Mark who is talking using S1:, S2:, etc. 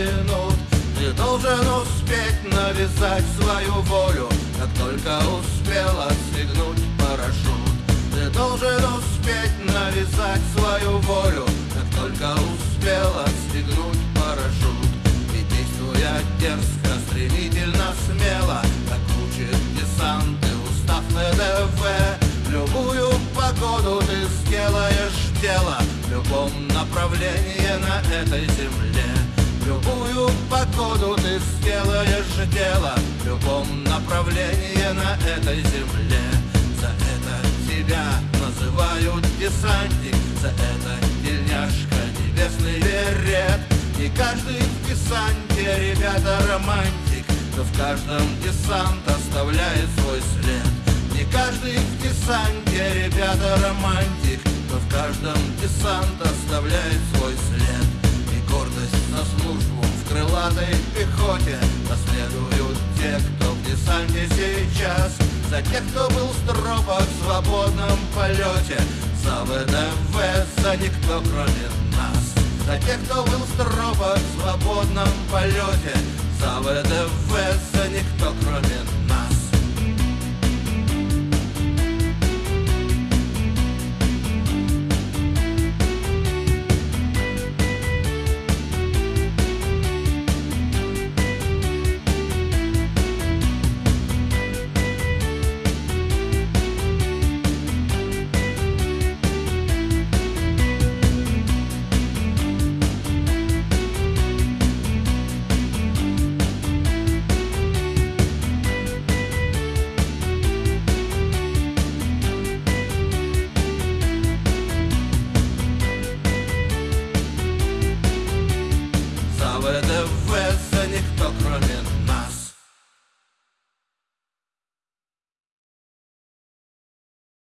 S1: Ты должен успеть навязать свою волю. Как только успел отстегнуть парашют. Ты должен успеть навязать свою волю. Как только успел отстегнуть парашют. И действуя дерзко, стремительно, смело Как учит десант и устав ВДВ Любую погоду ты сделаешь дело. В любом направлении на этой земле сделаешь дело В любом направлении на этой земле. За это тебя называют десантник За это тельняшка небесный берет. И каждый в десанте, ребята, романтик Но в каждом десант оставляет свой след. Не каждый в десанте, ребята, романтик но в каждом десант оставляет свой след. И гордость в пехоте. Наследуют те, кто в десанте сейчас. За тех, кто был в стропах в свободном полете. За ВДВ, за никто кроме нас. За тех, кто был в стропах в свободном полете